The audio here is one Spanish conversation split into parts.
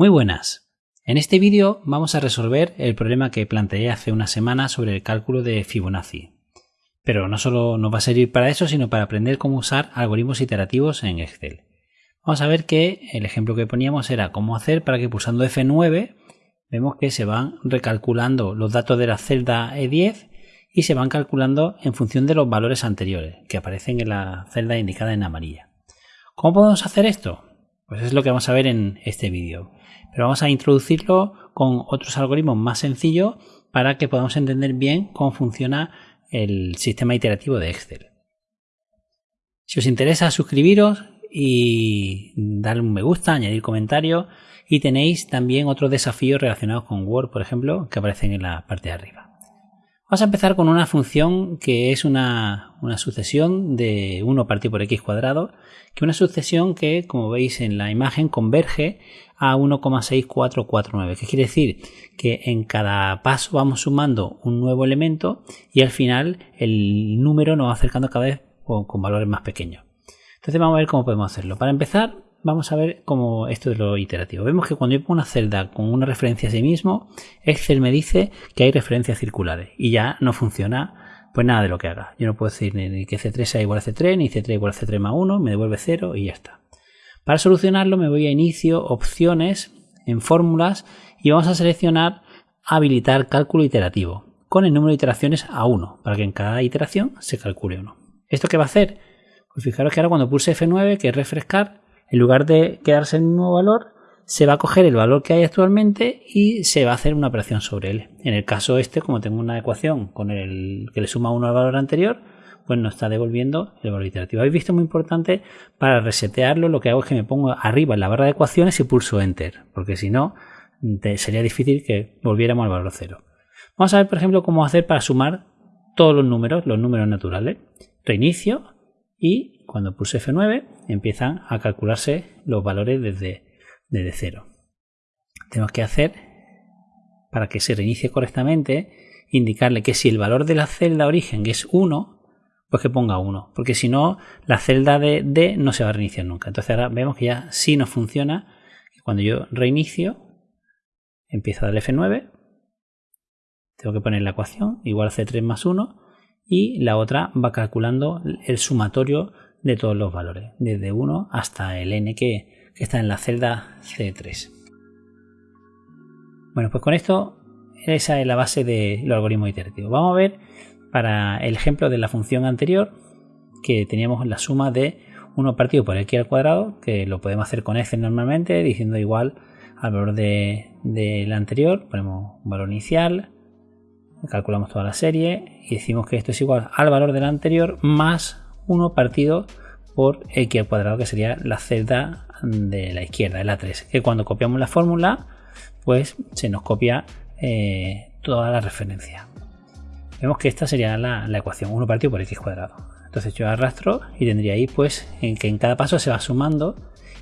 Muy buenas. En este vídeo vamos a resolver el problema que planteé hace una semana sobre el cálculo de Fibonacci. Pero no solo nos va a servir para eso, sino para aprender cómo usar algoritmos iterativos en Excel. Vamos a ver que el ejemplo que poníamos era cómo hacer para que pulsando F9 vemos que se van recalculando los datos de la celda E10 y se van calculando en función de los valores anteriores que aparecen en la celda indicada en amarilla. ¿Cómo podemos hacer esto? Pues es lo que vamos a ver en este vídeo. Pero vamos a introducirlo con otros algoritmos más sencillos para que podamos entender bien cómo funciona el sistema iterativo de Excel. Si os interesa, suscribiros y darle un me gusta, añadir comentarios y tenéis también otros desafíos relacionados con Word, por ejemplo, que aparecen en la parte de arriba. Vamos a empezar con una función que es una, sucesión de 1 partido por x cuadrado, que es una sucesión que, como veis en la imagen, converge a 1,6449, que quiere decir que en cada paso vamos sumando un nuevo elemento y al final el número nos va acercando cada vez con valores más pequeños. Entonces vamos a ver cómo podemos hacerlo. Para empezar, vamos a ver cómo esto es lo iterativo. Vemos que cuando yo pongo una celda con una referencia a sí mismo, Excel me dice que hay referencias circulares y ya no funciona pues nada de lo que haga. Yo no puedo decir ni que C3 sea igual a C3, ni C3 igual a C3 más 1, me devuelve 0 y ya está. Para solucionarlo me voy a inicio, opciones, en fórmulas y vamos a seleccionar habilitar cálculo iterativo con el número de iteraciones a 1 para que en cada iteración se calcule 1. ¿Esto qué va a hacer? Pues fijaros que ahora cuando pulse F9, que es refrescar, en lugar de quedarse en el mismo valor, se va a coger el valor que hay actualmente y se va a hacer una operación sobre él. En el caso este, como tengo una ecuación con el que le suma uno al valor anterior, pues nos está devolviendo el valor iterativo. Habéis visto muy importante para resetearlo, lo que hago es que me pongo arriba en la barra de ecuaciones y pulso Enter, porque si no sería difícil que volviéramos al valor cero. Vamos a ver, por ejemplo, cómo hacer para sumar todos los números, los números naturales. Reinicio y cuando pulse F9 empiezan a calcularse los valores desde, desde cero. Tenemos que hacer, para que se reinicie correctamente, indicarle que si el valor de la celda origen es 1, pues que ponga 1, porque si no, la celda de D no se va a reiniciar nunca. Entonces ahora vemos que ya sí nos funciona. Cuando yo reinicio, empiezo a darle F9, tengo que poner la ecuación igual a C3 más 1 y la otra va calculando el sumatorio de todos los valores, desde 1 hasta el n que, está en la celda C3. Bueno, pues con esto esa es la base de los algoritmos iterativos. Vamos a ver para el ejemplo de la función anterior que teníamos la suma de 1 partido por x al cuadrado, que lo podemos hacer con Excel normalmente, diciendo igual al valor de, la anterior, ponemos valor inicial, calculamos toda la serie y decimos que esto es igual al valor del anterior más 1 partido por x al cuadrado, que sería la celda de la izquierda, el A3, que cuando copiamos la fórmula, pues se nos copia eh, toda la referencia. Vemos que esta sería la, ecuación, 1 partido por x cuadrado. Entonces yo arrastro y tendría ahí pues en que en cada paso se va sumando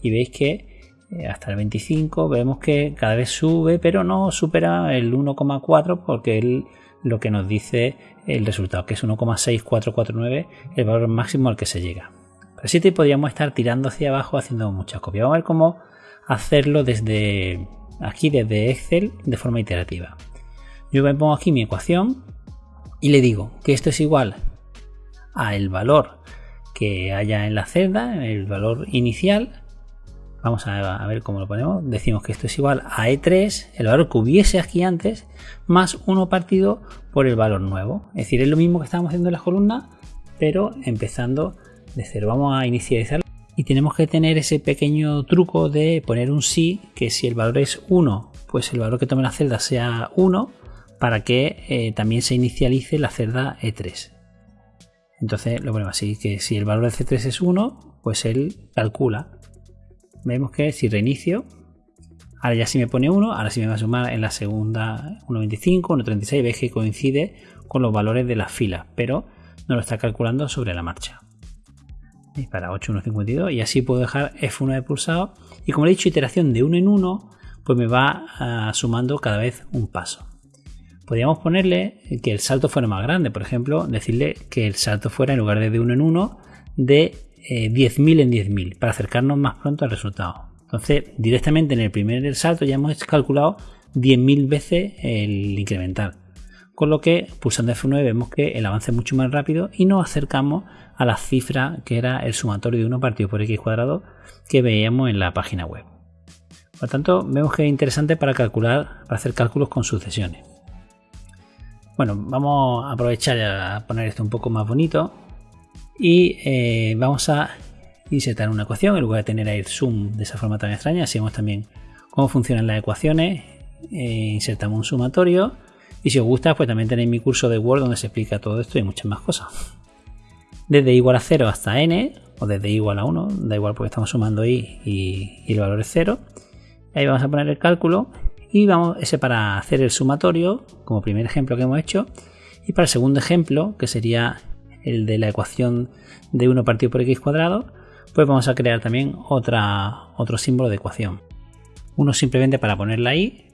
y veis que eh, hasta el 25 vemos que cada vez sube pero no supera el 1,4 porque el lo que nos dice el resultado, que es 1,6449, el valor máximo al que se llega. Pero sí te podríamos estar tirando hacia abajo haciendo muchas copias. Vamos a ver cómo hacerlo desde aquí, desde Excel, de forma iterativa. Yo me pongo aquí mi ecuación y le digo que esto es igual a el valor que haya en la celda, el valor inicial, Vamos a ver cómo lo ponemos. Decimos que esto es igual a E3, el valor que hubiese aquí antes, más 1 partido por el valor nuevo. Es decir, es lo mismo que estábamos haciendo en la columna, pero empezando de cero. Vamos a inicializar y tenemos que tener ese pequeño truco de poner un sí, que si el valor es 1, pues el valor que tome la celda sea 1, para que eh, también se inicialice la celda E3. Entonces lo ponemos así, que si el valor de C3 es 1, pues él calcula vemos que si reinicio, ahora ya sí me pone 1, ahora sí me va a sumar en la segunda 1.25, 1.36, veis que coincide con los valores de las filas, pero no lo está calculando sobre la marcha. Y para 8.152 y así puedo dejar F1 de pulsado y como he dicho iteración de 1 en 1 pues me va ah, sumando cada vez un paso. Podríamos ponerle que el salto fuera más grande, por ejemplo, decirle que el salto fuera en lugar de de 1 en 1 de 10.000 eh, en 10.000 para acercarnos más pronto al resultado. Entonces, directamente en el primer salto ya hemos calculado 10.000 veces el incremental. Con lo que pulsando F9 vemos que el avance es mucho más rápido y nos acercamos a la cifra que era el sumatorio de 1 partido por x cuadrado que veíamos en la página web. Por tanto, vemos que es interesante para calcular, para hacer cálculos con sucesiones. Bueno, vamos a aprovechar a poner esto un poco más bonito y eh, vamos a insertar una ecuación en lugar de tener ahí sum de esa forma tan extraña. Así vemos también cómo funcionan las ecuaciones. Eh, insertamos un sumatorio y si os gusta, pues también tenéis mi curso de Word donde se explica todo esto y muchas más cosas. Desde igual a 0 hasta n, o desde igual a 1, da igual porque estamos sumando i y, y el valor es 0. Ahí vamos a poner el cálculo y vamos ese para hacer el sumatorio, como primer ejemplo que hemos hecho. Y para el segundo ejemplo, que sería el de la ecuación de 1 partido por x cuadrado, pues vamos a crear también otro símbolo de ecuación. Uno simplemente para poner la i,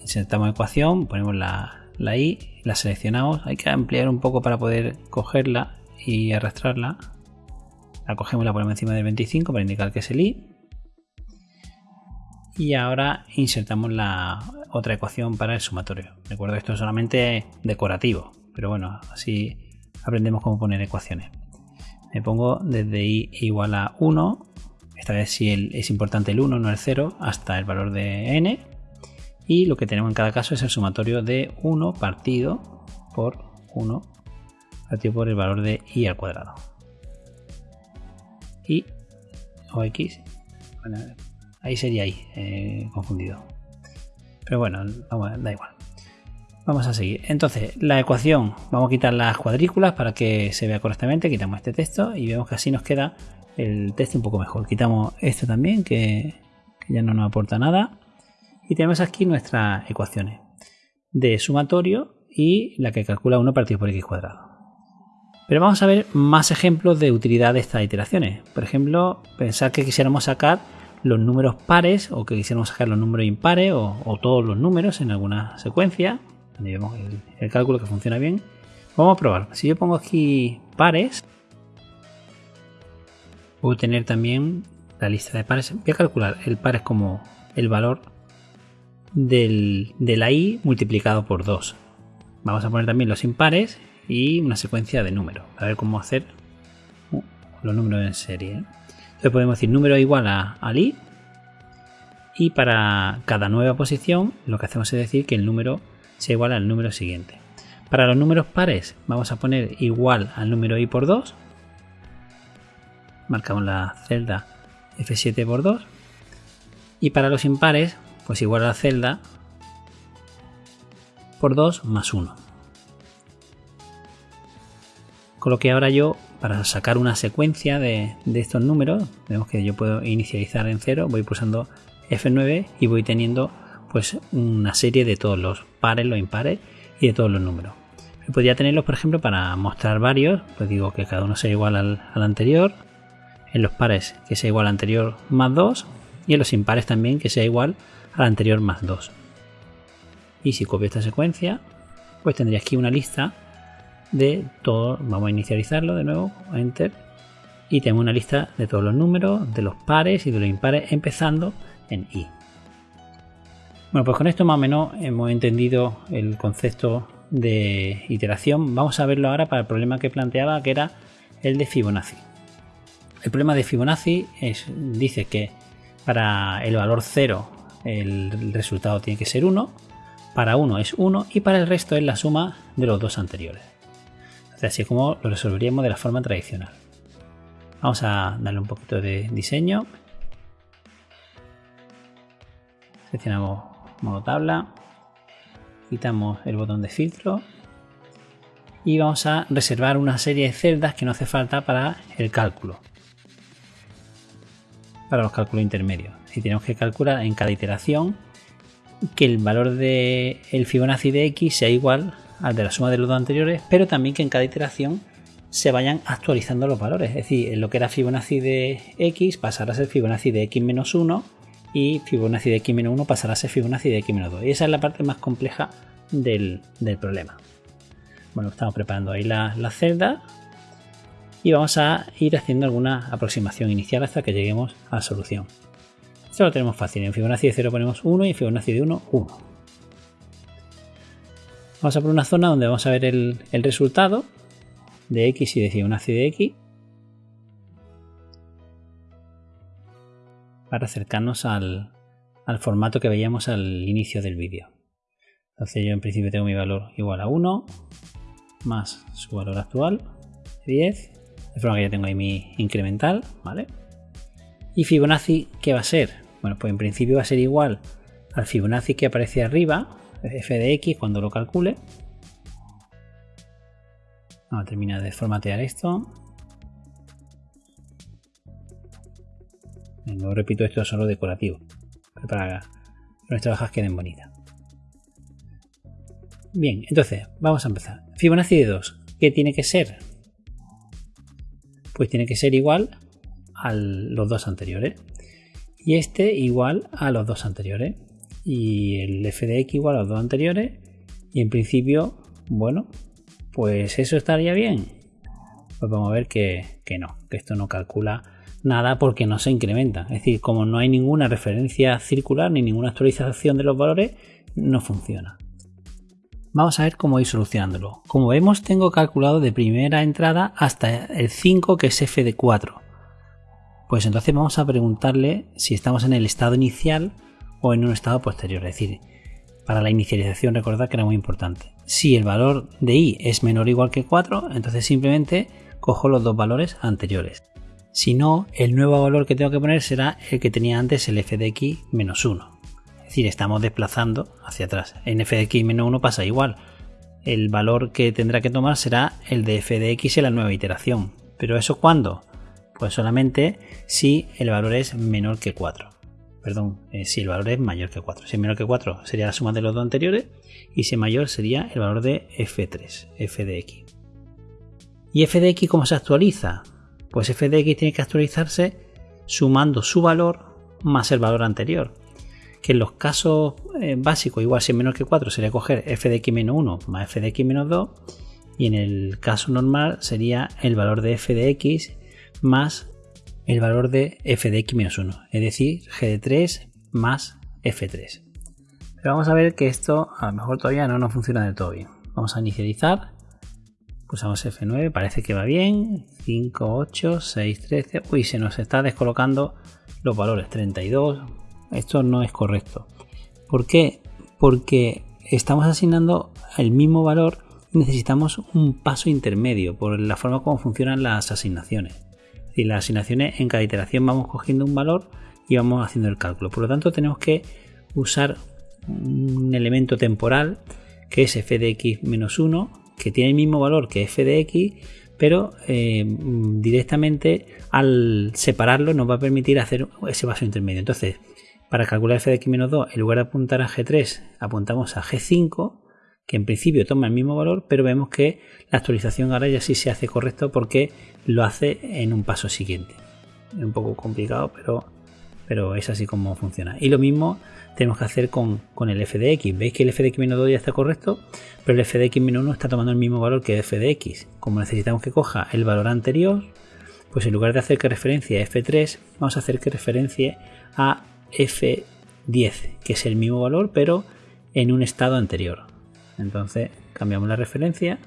insertamos ecuación, ponemos la, la i, la seleccionamos. Hay que ampliar un poco para poder cogerla y arrastrarla. La cogemos la ponemos encima del 25 para indicar que es el i y ahora insertamos la otra ecuación para el sumatorio. Recuerdo esto es solamente decorativo, pero bueno, así aprendemos cómo poner ecuaciones. Me pongo desde i igual a 1, esta vez si es importante el 1, no el 0, hasta el valor de n. Y lo que tenemos en cada caso es el sumatorio de 1 partido por 1 partido por el valor de i al cuadrado. Y o x, Ahí sería ahí, eh, confundido. Pero bueno, da igual. Vamos a seguir. Entonces, la ecuación, vamos a quitar las cuadrículas para que se vea correctamente. Quitamos este texto y vemos que así nos queda el texto un poco mejor. Quitamos esto también, que, ya no nos aporta nada. Y tenemos aquí nuestras ecuaciones de sumatorio y la que calcula 1 partido por x cuadrado. Pero vamos a ver más ejemplos de utilidad de estas iteraciones. Por ejemplo, pensar que quisiéramos sacar los números pares o que quisiéramos sacar los números impares o, todos los números en alguna secuencia. Vemos el, cálculo que funciona bien. Vamos a probar. Si yo pongo aquí pares, a tener también la lista de pares. Voy a calcular el pares como el valor del, de la i multiplicado por 2. Vamos a poner también los impares y una secuencia de números. A ver cómo hacer uh, los números en serie. ¿eh? podemos decir número igual a, al i y para cada nueva posición lo que hacemos es decir que el número sea igual al número siguiente. Para los números pares vamos a poner igual al número i por 2. Marcamos la celda F7 por 2. Y para los impares, pues igual a la celda por 2 más 1. Con lo que ahora yo para sacar una secuencia de, estos números, vemos que yo puedo inicializar en cero, voy pulsando F9 y voy teniendo pues una serie de todos los pares, los impares y de todos los números. podría tenerlos, por ejemplo, para mostrar varios, pues digo que cada uno sea igual al, anterior, en los pares que sea igual al anterior más 2 y en los impares también que sea igual al anterior más 2. Y si copio esta secuencia, pues tendría aquí una lista de todo, vamos a inicializarlo de nuevo, enter, y tenemos una lista de todos los números, de los pares y de los impares, empezando en i. Bueno, pues con esto más o menos hemos entendido el concepto de iteración. Vamos a verlo ahora para el problema que planteaba, que era el de Fibonacci. El problema de Fibonacci es, dice que para el valor 0 el resultado tiene que ser 1, para 1 es 1 y para el resto es la suma de los dos anteriores así como lo resolveríamos de la forma tradicional. Vamos a darle un poquito de diseño. Seleccionamos modo tabla. Quitamos el botón de filtro. Y vamos a reservar una serie de celdas que no hace falta para el cálculo. Para los cálculos intermedios. Si tenemos que calcular en cada iteración que el valor de el Fibonacci de x sea igual al de la suma de los dos anteriores, pero también que en cada iteración se vayan actualizando los valores. Es decir, lo que era Fibonacci de x pasará a ser Fibonacci de x menos 1 y Fibonacci de x menos 1 pasará a ser Fibonacci de x menos 2. Y esa es la parte más compleja del, problema. Bueno, estamos preparando ahí la, la celda y vamos a ir haciendo alguna aproximación inicial hasta que lleguemos a la solución. Esto lo tenemos fácil. En Fibonacci de 0 ponemos 1 y en Fibonacci de 1, 1. Vamos a por una zona donde vamos a ver el, el resultado de x y de Fibonacci de x. Para acercarnos al, formato que veíamos al inicio del vídeo. Entonces yo en principio tengo mi valor igual a 1 más su valor actual, 10, de forma que ya tengo ahí mi incremental, ¿vale? ¿Y Fibonacci qué va a ser? Bueno, pues en principio va a ser igual al Fibonacci que aparece arriba, f de x, cuando lo calcule. Vamos a terminar de formatear esto. No repito esto solo decorativo, para que nuestras hojas queden bonitas. Bien, entonces, vamos a empezar. Fibonacci de 2, ¿qué tiene que ser? Pues tiene que ser igual a los dos anteriores y este igual a los dos anteriores y el f de x igual a los dos anteriores y en principio bueno pues eso estaría bien pues vamos a ver que, que no que esto no calcula nada porque no se incrementa es decir como no hay ninguna referencia circular ni ninguna actualización de los valores no funciona Vamos a ver cómo ir solucionándolo. Como vemos, tengo calculado de primera entrada hasta el 5, que es f de 4. Pues entonces vamos a preguntarle si estamos en el estado inicial o en un estado posterior. Es decir, para la inicialización recordad que era muy importante. Si el valor de i es menor o igual que 4, entonces simplemente cojo los dos valores anteriores. Si no, el nuevo valor que tengo que poner será el que tenía antes el f de x menos 1. Es decir, estamos desplazando hacia atrás. En f de x menos 1 pasa igual. El valor que tendrá que tomar será el de f de x en la nueva iteración. ¿Pero eso cuándo? Pues solamente si el valor es menor que 4. Perdón, eh, si el valor es mayor que 4. Si es menor que 4 sería la suma de los dos anteriores y si es mayor sería el valor de f3, f de x. ¿Y f de x cómo se actualiza? Pues f de x tiene que actualizarse sumando su valor más el valor anterior. Que en los casos eh, básicos, igual si es menor que 4, sería coger f de x menos 1 más f de x menos 2. Y en el caso normal sería el valor de f de x más el valor de f de x menos 1, es decir, g de 3 más f3. Pero vamos a ver que esto a lo mejor todavía no nos funciona del todo bien. Vamos a inicializar, Pulsamos F9, parece que va bien. 5, 8, 6, 13. Uy, se nos está descolocando los valores. 32. Esto no es correcto. ¿Por qué? Porque estamos asignando el mismo valor y necesitamos un paso intermedio por la forma como funcionan las asignaciones. Y las asignaciones en cada iteración vamos cogiendo un valor y vamos haciendo el cálculo. Por lo tanto, tenemos que usar un elemento temporal que es fdx-1 que tiene el mismo valor que f de x, pero eh, directamente al separarlo nos va a permitir hacer ese paso intermedio. Entonces, para calcular f de x menos 2, en lugar de apuntar a g3, apuntamos a g5 que en principio toma el mismo valor, pero vemos que la actualización ahora ya sí se hace correcto porque lo hace en un paso siguiente. Es un poco complicado, pero, pero es así como funciona. Y lo mismo tenemos que hacer con, el f de x. Veis que el f de x 2 ya está correcto, pero el f de x 1 está tomando el mismo valor que f de x. Como necesitamos que coja el valor anterior, pues en lugar de hacer que referencia a f3, vamos a hacer que referencie a f10, que es el mismo valor, pero en un estado anterior. Entonces cambiamos la referencia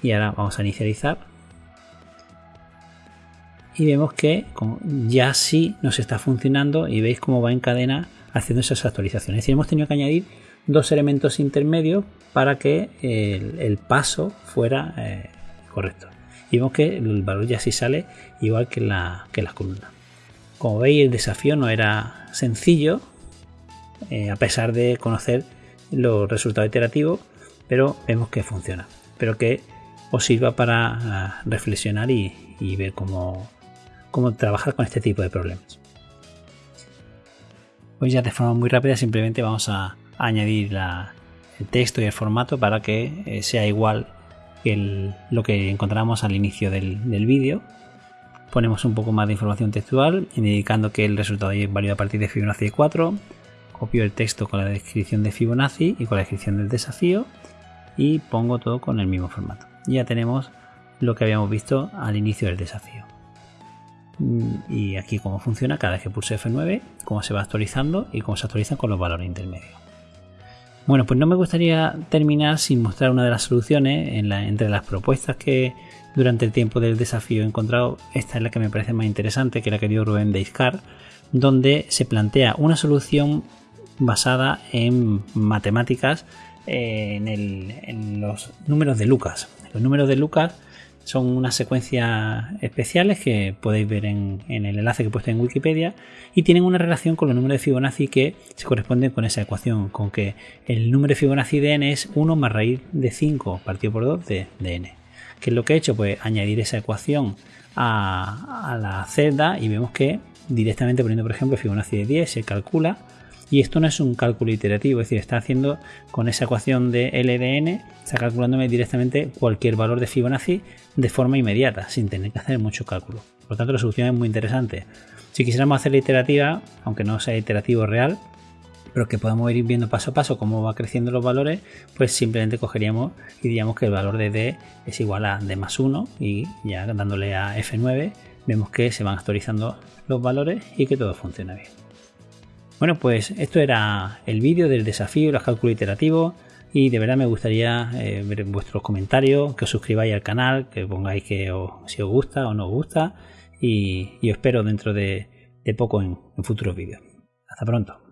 y ahora vamos a inicializar y vemos que ya sí nos está funcionando y veis cómo va en cadena haciendo esas actualizaciones. Es decir, hemos tenido que añadir dos elementos intermedios para que el, paso fuera eh, correcto. Y vemos que el valor ya sí sale igual que, la, que las columnas. Como veis, el desafío no era sencillo, eh, a pesar de conocer los resultados iterativos, pero vemos que funciona. Espero que os sirva para ah, reflexionar y, ver cómo, cómo trabajar con este tipo de problemas. Hoy ya de forma muy rápida simplemente vamos a, añadir el texto y el formato para que eh, sea igual que lo que encontramos al inicio del, del vídeo. Ponemos un poco más de información textual indicando que el resultado es válido a partir de Fibonacci 4 copio el texto con la descripción de Fibonacci y con la descripción del desafío y pongo todo con el mismo formato. Ya tenemos lo que habíamos visto al inicio del desafío. Y aquí cómo funciona cada vez que pulse F9, cómo se va actualizando y cómo se actualizan con los valores intermedios. Bueno, pues no me gustaría terminar sin mostrar una de las soluciones entre las propuestas que durante el tiempo del desafío he encontrado. Esta es la que me parece más interesante, que la que dio Rubén Deiscar, donde se plantea una solución basada en matemáticas en, en los números de Lucas. Los números de Lucas son unas secuencias especiales que podéis ver en, el enlace que he puesto en Wikipedia y tienen una relación con los números de Fibonacci que se corresponden con esa ecuación, con que el número de Fibonacci de n es 1 más raíz de 5 partido por 2 de, n. ¿Qué es lo que he hecho? Pues añadir esa ecuación a, a la celda y vemos que directamente poniendo por ejemplo Fibonacci de 10 se calcula y esto no es un cálculo iterativo, es decir, está haciendo con esa ecuación de LDN, está calculándome directamente cualquier valor de Fibonacci de forma inmediata, sin tener que hacer mucho cálculo. Por lo tanto, la solución es muy interesante. Si quisiéramos hacerla iterativa, aunque no sea iterativo real, pero que podamos ir viendo paso a paso cómo va creciendo los valores, pues simplemente cogeríamos y diríamos que el valor de D es igual a D más 1 y ya dándole a F9 vemos que se van actualizando los valores y que todo funciona bien. Bueno, pues esto era el vídeo del desafío, los cálculos iterativos y de verdad me gustaría eh, ver vuestros comentarios, que os suscribáis al canal, que pongáis que si os gusta o no os gusta y, os espero dentro de, poco en futuros vídeos. Hasta pronto.